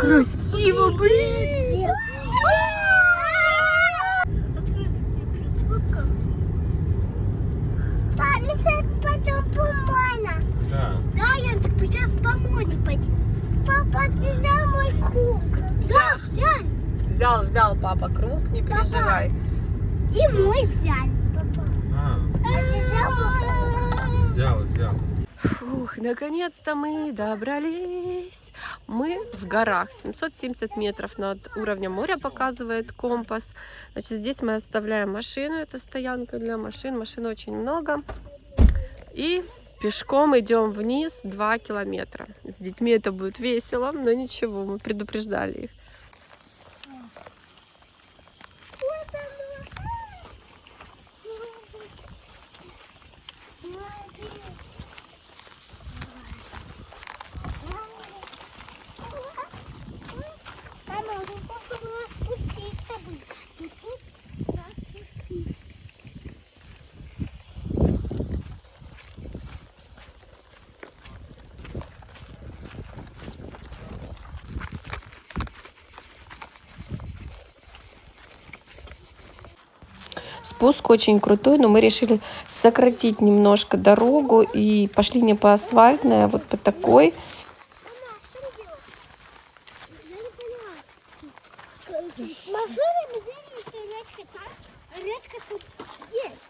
Красиво, блин! Да. Да, я сейчас помойне пойду. Папа, ты взял мой круг. Да, взял. Взял, взял папа круг, не переживай. И мой взял. Папа. А, А папа? взял, взял. Фух, наконец-то мы добрались. Мы в горах, 770 метров над уровнем моря показывает компас. Значит, здесь мы оставляем машину, это стоянка для машин, машин очень много. И пешком идем вниз 2 километра. С детьми это будет весело, но ничего, мы предупреждали их. Мама, ну сколько было спуститься бы? И тут раз, и три. Спуск очень крутой, но мы решили сократить немножко дорогу и пошли не по асфальтной, а вот по такой.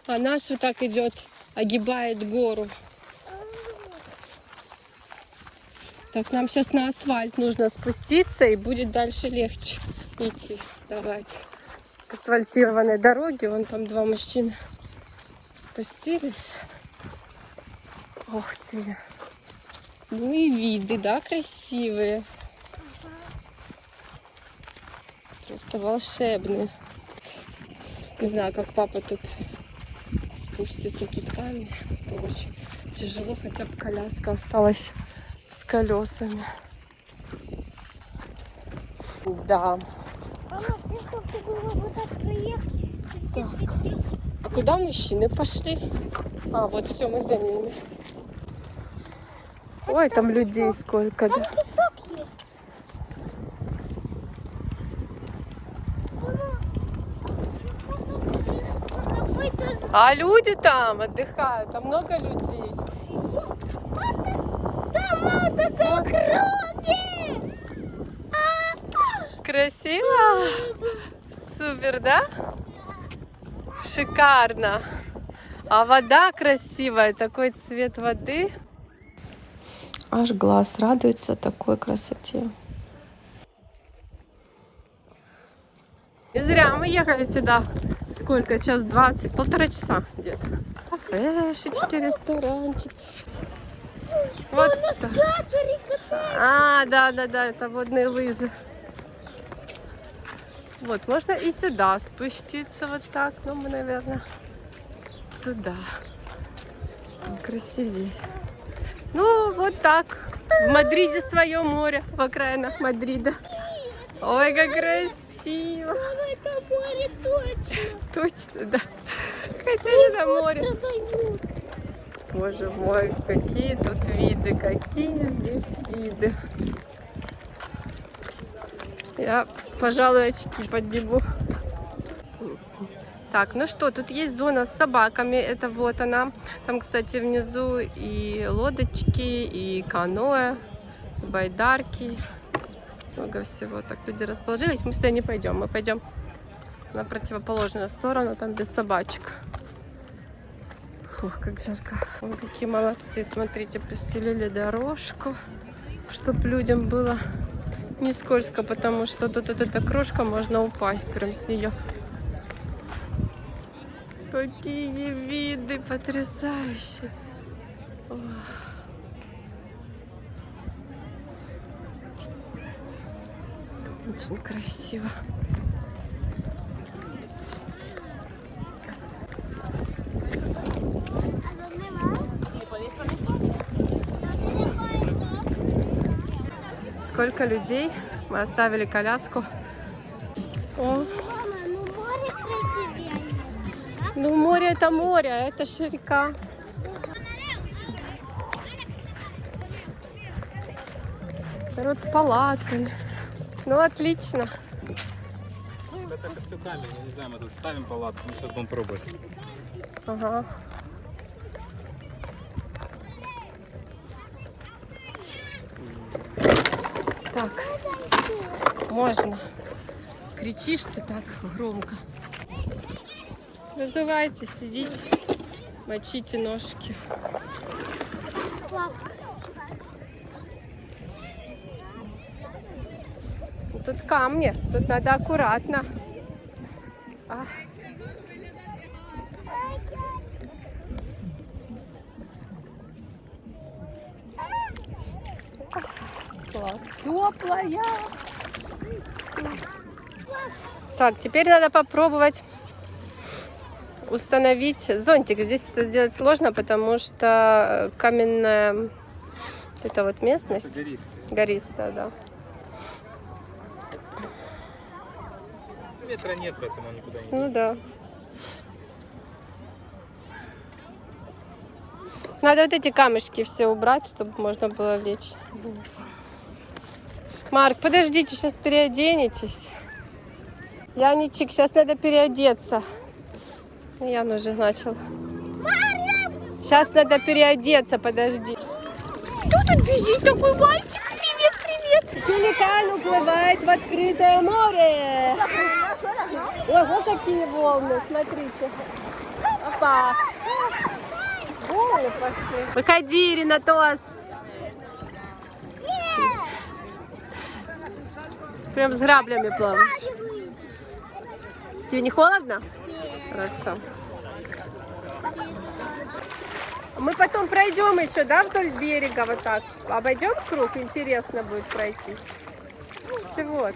А наш вот так идет, огибает гору. Так, нам сейчас на асфальт нужно спуститься, и будет дальше легче идти. Давайте. К асфальтированной дороге, вон там два мужчины спустились. Ух ты. Ну и виды, да, красивые. Просто волшебные. Не знаю, как папа тут спустится. Тут камни. Очень тяжело, хотя бы коляска осталась с колесами. Да. Так. А куда мужчины пошли? А, вот все, мы за ними. Ой, там людей сколько, да. Там песок есть. Мама, какой-то А люди там отдыхают, там много людей. Круги! Красиво? Супер, да? Шикарно. А вода красивая, такой цвет воды. Аж глаз радуется такой красоте. Не зря мы ехали сюда. Сколько? Час двадцать, полтора часа где-то. Кафешечки, ресторанчик. Вот. А, да, да, да, это водные лыжи. Вот, можно и сюда спуститься вот так, но мы, наверное, туда. Красивее. Ну, вот так. В Мадриде свое море, в окраинах Мадрида. Ой, как красиво. Это море точно. Точно, да. Хотели на море. Боже мой, какие тут виды, какие здесь виды. Я, пожалуй, очки подниму. Так, ну что, тут есть зона с собаками. Это вот она. Там, кстати, внизу и лодочки, и каноэ, и байдарки. Много всего. Так, люди расположились. Мы сюда не пойдем. Мы пойдем на противоположную сторону, там без собачек. Фух, как жарко. Ой, какие молодцы. Смотрите, постелили дорожку, чтобы людям было не скользко, потому что тут вот эта крошка, можно упасть прям с нее. Какие виды потрясающие. Очень красиво. Сколько людей? Мы оставили коляску. О, Мама, ну море красивее. ну море это море, а это же река. Народ с палатками. Ну, отлично. Это все камень, я не знаю, мы тут ставим палатку, мы сейчас будем пробовать. Ага. Можно. Кричишь ты так громко. Разувайтесь, сидите, мочите ножки. Ну, Тут камни, тут надо аккуратно. А, класс. Теплая. Так, теперь надо попробовать установить зонтик. Здесь это делать сложно, потому что каменная вот эта вот местность гористая, да. Ветра нет, поэтому никуда не Ну да. Надо вот эти камешки все убрать, чтобы можно было лечь. Марк, подождите, сейчас переоденетесь. Яничек, сейчас надо переодеться. Ян уже начал. Сейчас надо переодеться, подожди. Кто тут бежит? Такой мальчик. Привет, привет. Пеликан уплывает в открытое море. Ого, какие волны, смотрите. Опа. Волны пошли. Выходи, Ренатос. Прям с граблями плаваешь. Тебе не холодно? Хорошо. Мы потом пройдем еще, да, вдоль берега вот так. Обойдем круг, интересно будет пройтись. Чего?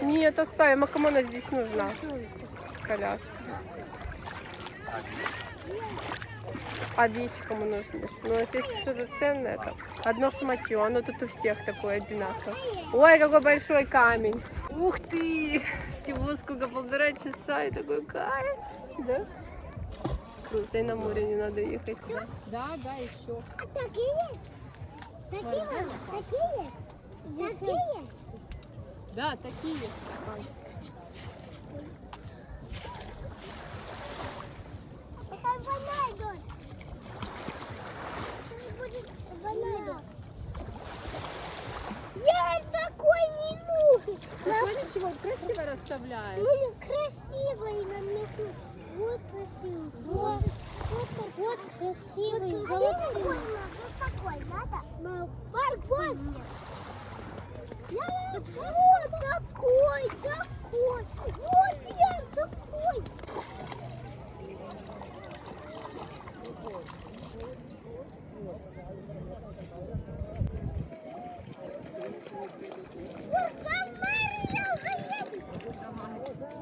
Нет, оставим. А кому она здесь нужна? Коляска. А вещи кому нужны? Ну, здесь что-то ценное. Одно шматье, оно тут у всех такое одинаковое. Ой, какой большой камень. Ух ты! Всего сколько, полтора часа и такой кайф. Да? Круто, и на море не надо ехать. Да, да, еще. а такие? Такие? Такие? Такие? Да, такие. Это вода идет. Это будет вода идет. Я такой не нужен. Смотри, чего красиво расставляешь. Ну, красивый на меху. Вот красивый. Вот, вот, вот красивый, золотой. Вот такой надо? Марк, вот. Вот такой, такой. Вот я такой.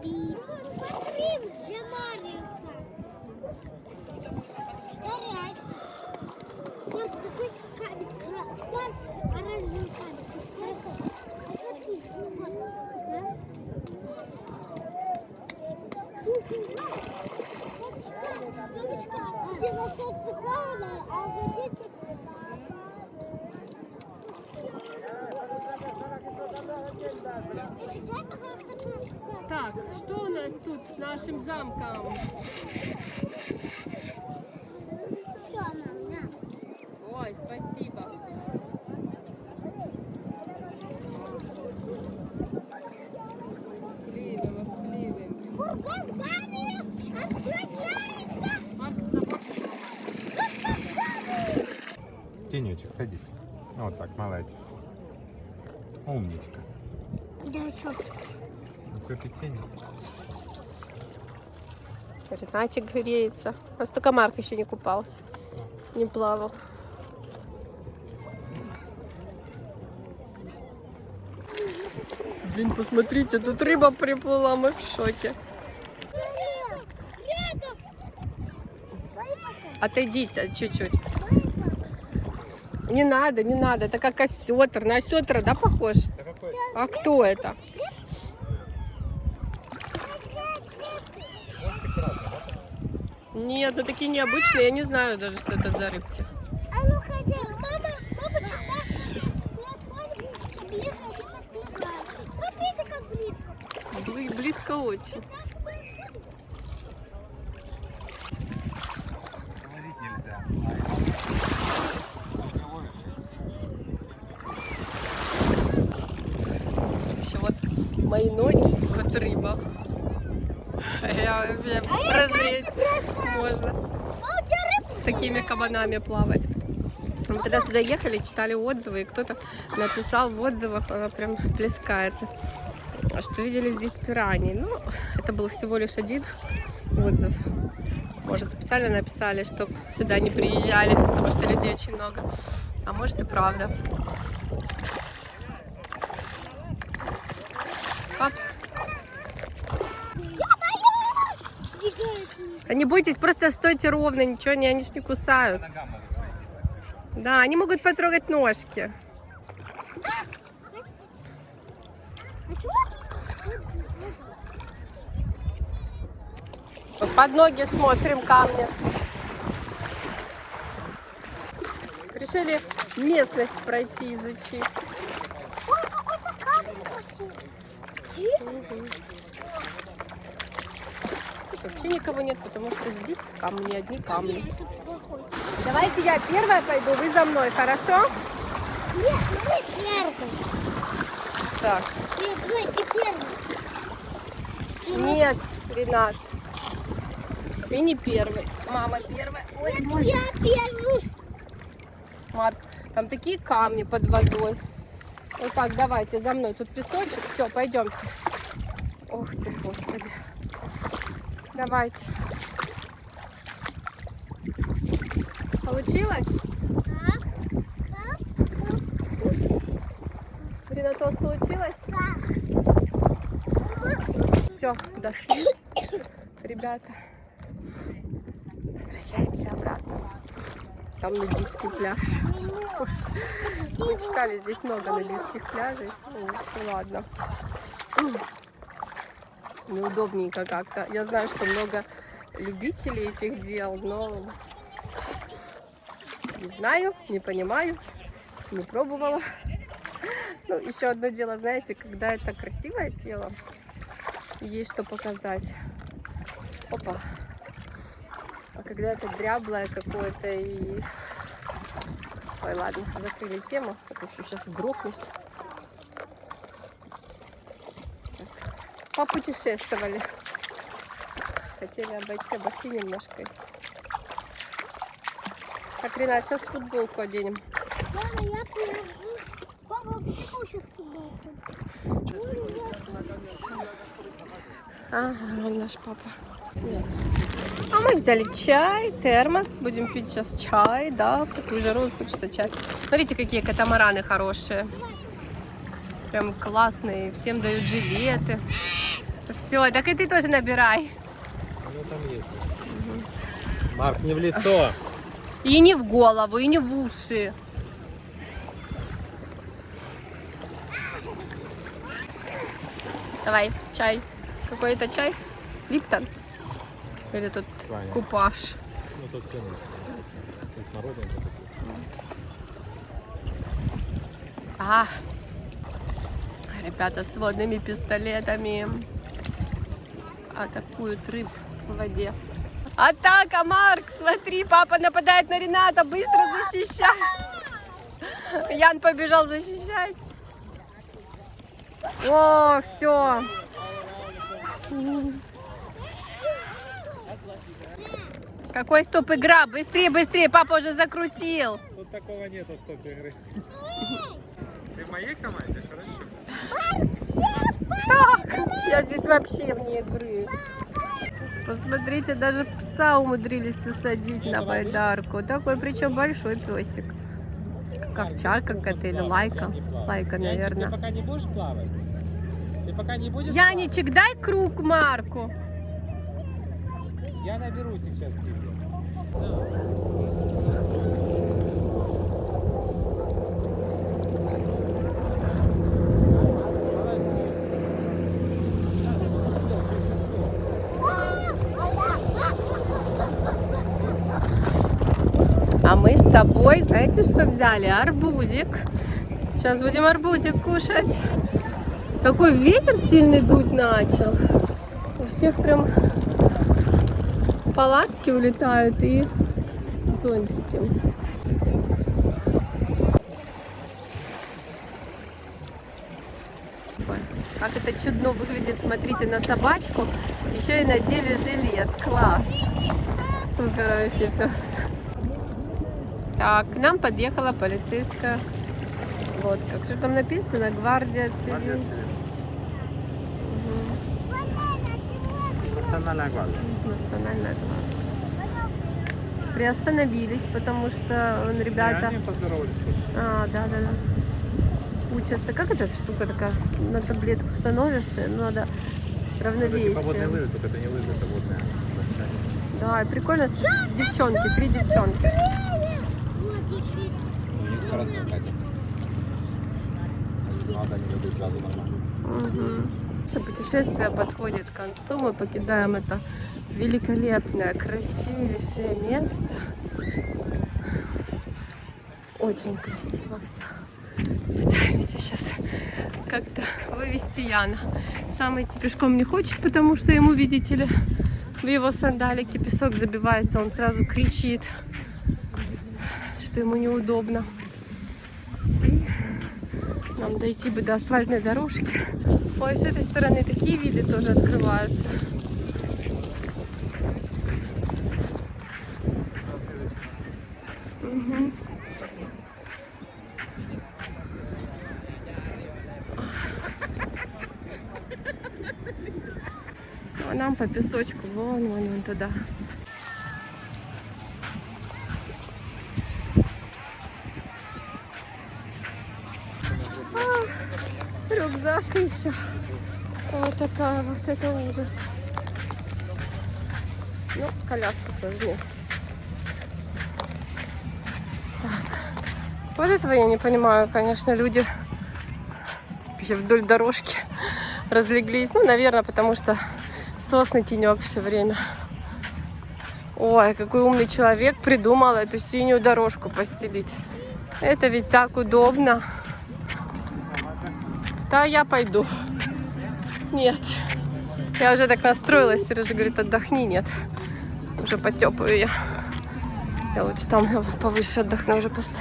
Смотри, где Марьевка. Старайся. Марк, такой камень. кра- Марк, оранжевый камень. Посмотри, вот. Ага. Бабочка, бабочка, пилосос сыграла, а вот эти... Так, что у нас тут с нашим замком? Все, мам, на. Ой, спасибо. Вклеиваем, обклеиваем. Фургон Мария отключается. Марк, с тобой. Тенечек, садись. Вот так, молодец. Умничка. Да, что? Ну, какой ты тень. Ренатик греется. У нас только Марк еще не купался. Не плавал. Блин, посмотрите, тут рыба приплыла, мы в шоке. Отойдите чуть-чуть. Не надо, не надо. Это как осетр. На осетра, да, похож? Да какой? А кто это? Нет, ну такие необычные. Я не знаю даже, что это за рыбки. А ну ходи. Мама, мама, Близко очень. Ловить нельзя. Вообще вот мои ноги, вот рыба. Я вообще прозреть можно. С такими кабанами плавать. Мы когда сюда ехали, читали отзывы, и кто-то написал в отзывах, она прям плескается, что видели здесь пираний. Ну, это был всего лишь один отзыв. Может, специально написали, чтобы сюда не приезжали, потому что людей очень много. А может и правда. А не бойтесь, просто стойте ровно, ничего, не, они ж не кусают. Да, они могут потрогать ножки. Под ноги смотрим камни. Решили местность пройти, изучить. Ой, какой-то камень красивый. Тут вообще никого нет, потому что здесь камни, одни камни. Давайте я первая пойду, вы за мной, хорошо? Нет, ты первый. Так. Нет, давай, ты первый. Нет, Ренат. Ты не первый. Мама первая. Ой, Нет, я первый. Марк, там такие камни под водой. Вот так, давайте за мной. Тут песочек. Все, пойдемте. Ох ты, господи. Давайте. Получилось? Ренатос, получилось? Все, дошли. Ребята, возвращаемся обратно. Там нудистский пляж. Мы читали, здесь много нудистских пляжей. Ну ладно. Неудобненько как-то. Я знаю, что много любителей этих дел, но не знаю, не понимаю, не пробовала. Ну, еще одно дело, знаете, когда это красивое тело, есть что показать. Опа. А когда это дряблое какое-то и... Ой, ладно, закрыли тему, потому что сейчас грохнусь. Попутешествовали. Хотели обойти, обошли немножко. Так, Ренат, сейчас футболку оденем. Мама, я. Папа, почему сейчас футболку? Ага, наш папа. Нет. А мы взяли чай, термос. Будем пить сейчас чай, да. В такую жару хочется чай. Смотрите, какие катамараны хорошие. Прям классные. Всем дают жилеты. Все, так и ты тоже набирай. Ну там есть. Марк, не в лицо. И не в голову, и не в уши. Давай, чай. Какой это чай? Липтон? Или тут Ваня. купаж? Ну тут конечно. И смородина. А, ребята с водными пистолетами атакуют рыб в воде. Атака, Марк! Смотри, папа нападает на Рената. Быстро защищай. Ян побежал защищать. О, все. Какой стоп игра? Быстрее, быстрее, папа уже закрутил. Тут такого нету стоп игры. Ты в моей команде, хорошо? Так, я здесь вообще вне игры. Посмотрите, даже пса умудрились усадить на байдарку. Такой, причем большой песик. Как овчарка какая-то или лайка. Лайка, Янчик, ты наверное. пока не будешь плавать? Ты пока не будешь Яничек, дай круг Марку. Я наберу сейчас тебе. Мы с собой, знаете, что взяли? Арбузик. Сейчас будем арбузик кушать. Такой ветер сильный дуть начал. У всех прям палатки улетают и зонтики. Как это чудно выглядит, смотрите, на собачку. Еще и надели жилет. Класс. Супер вообще пес. Так, к нам подъехала полицейская лодка. Что там написано? Гвардия цивил. Мгм. Национальная гвардия. Национальная гвардия. Приостановились, потому что он, ребята... А, да, да, да. Учатся. Как эта штука такая? На таблетку становишься, ну, надо Это равновесие. типа водные лыжи, только это не лыжи, это площадка. Да, прикольно. Девчонки, три девчонки. Хорошо, Катя. Если надо, они дадут сразу нормально. Наше путешествие подходит к концу. Мы покидаем это великолепное, красивейшее место. Очень красиво все. Пытаемся сейчас как-то вывести Яна. Сам идти пешком не хочет, потому что ему, видите ли, в его сандалике песок забивается. Он сразу кричит, что ему неудобно. Дойти бы до асфальтной дорожки. Ой, с этой стороны такие виды тоже открываются. Мгм. А нам по песочку вон, вон, вон туда. Еще. Вот такая вот это ужас. Ну, коляска сложнее. Так. Вот этого я не понимаю, конечно, люди вдоль дорожки разлеглись. Ну, наверное, потому что сосны тенек все время. Ой, какой умный человек придумал эту синюю дорожку постелить. Это ведь так удобно. Да, я пойду. Нет. Я уже так настроилась. Сережа говорит, отдохни. Нет. Уже потепаю я. Я лучше там повыше отдохну уже просто.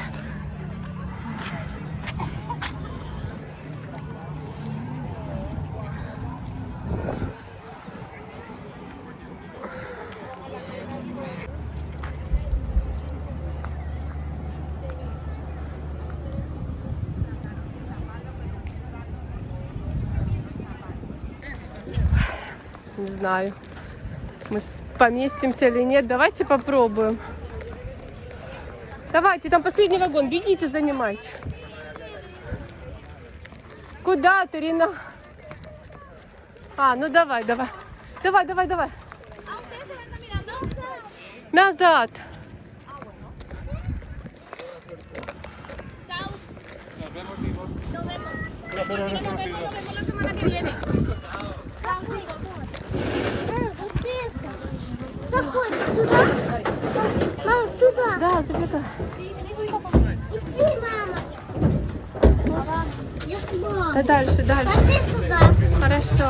Знаю, мы поместимся или нет. Давайте попробуем. Давайте, там последний вагон. Бегите, занимайте. Куда ты, Рина? А, ну давай, давай. Давай, давай, давай. Назад. Заходи сюда. Мам, сюда. Да, забегай. Иди, мама. Я мама. Да дальше, дальше. Пошли сюда. Хорошо.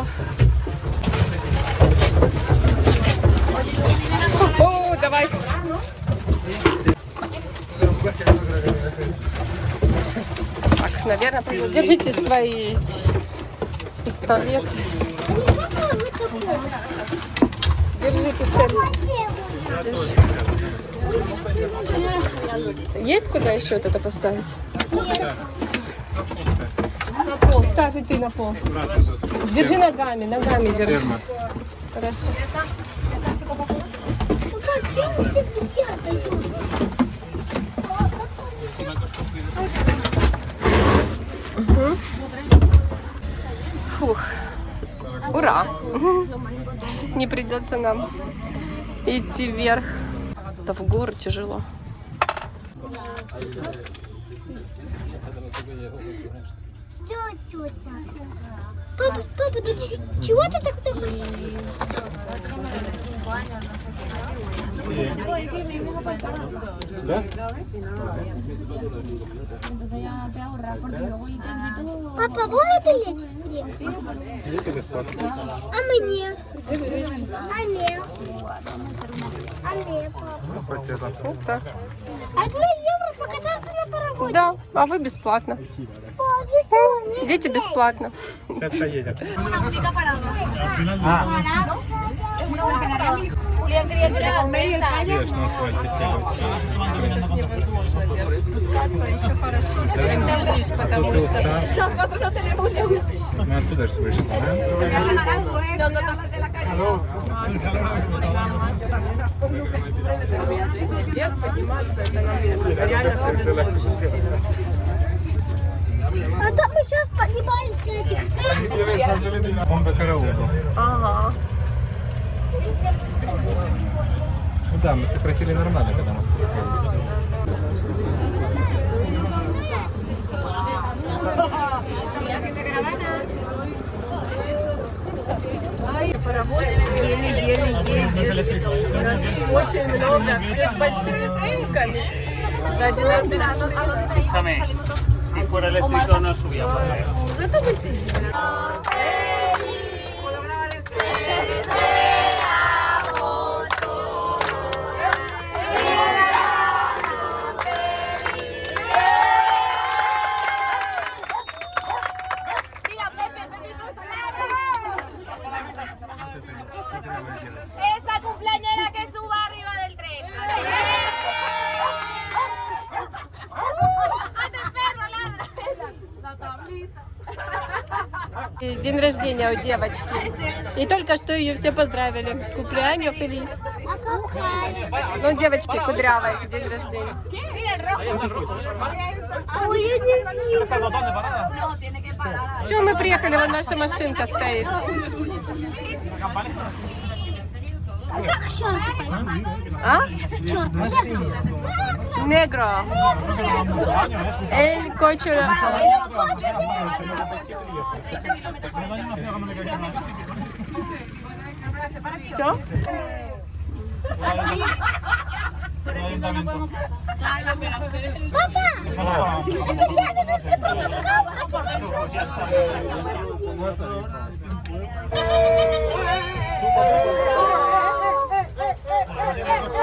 О, давай. Так, наверное, держите свои пистолеты. Какой вы такой? Есть куда еще вот это поставить? Нет. На пол. Ставь и ты на пол. Держи ногами, ногами держи. Хорошо. Прятать? Фух. Ура! Не придется нам идти вверх. Да в горы тяжело. Папа, папа, ч- чего ты так такой? Да? Папа? Нет. Дети бесплатно. А мне? А? А. Вот. Одна евро покататься на паровозе. Да, а вы бесплатно. Дети бесплатно. Сейчас поедем. Ешь на асфальте сели. Невозможно, Вера. Спускаться еще хорошо, ты прям бежишь, потому что... Мы отсюда же вышли, да? Вверх подниматься, это нам реально повезло очень сильно. А то мы сейчас поднимаемся на этих Он до караулу. Ага. Ну да, мы сократили нормально, когда мы спускались. Паровоз еле-еле едет. У нас очень много всех большими сумками. Сзади нас машина. Escúchame, si fuera eléctrico no subía por ahí. Зато вы сидите. Esa cumpleañera que suba arriba del tren. И День рождения у девочки. И только что ее все поздравили. Купляем Фелис. Ну, девочки кудрявой день рождения. Все, мы приехали, вон наша машинка стоит. А как пойти? А? Черт, Негро. Эль Кочо. Все? Папа, это дядя нас не пропускал, а Все,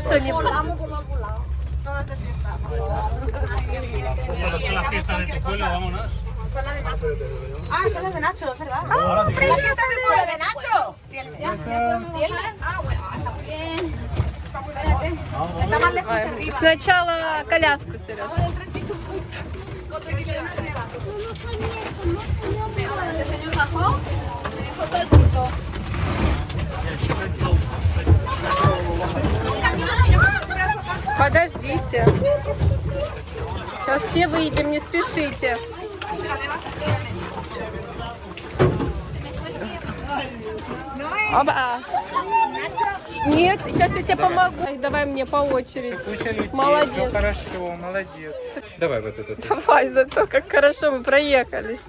сколько? Хорошо, не буду. Cuando son las fiestas de tu pueblo, vámonos. Ah, son las de Nacho, es verdad. ¡Ah! ¿Las fiestas del pueblo de Nacho? Ah, bueno, está muy bien. Está más lejos Ой, que arriba. Сначала коляску, Сереж. El señor bajó, me dejó todo el punto. Подождите. Сейчас все выйдем, не спешите. Оба. Нет, сейчас я тебе помогу. Ай, Давай мне по очереди. Молодец. всё хорошо, молодец. Давай вот этот. Давай, зато как хорошо мы проехались.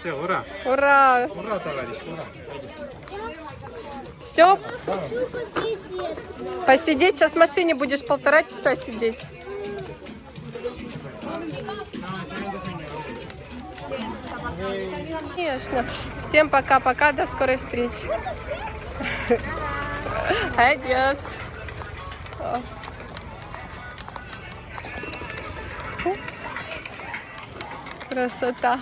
Все, ура. Ура! Ура, товарищ, ура. Все, посидеть. Сейчас в машине будешь полтора часа сидеть. Конечно. Всем пока-пока, до скорой встречи. Адьос. Красота.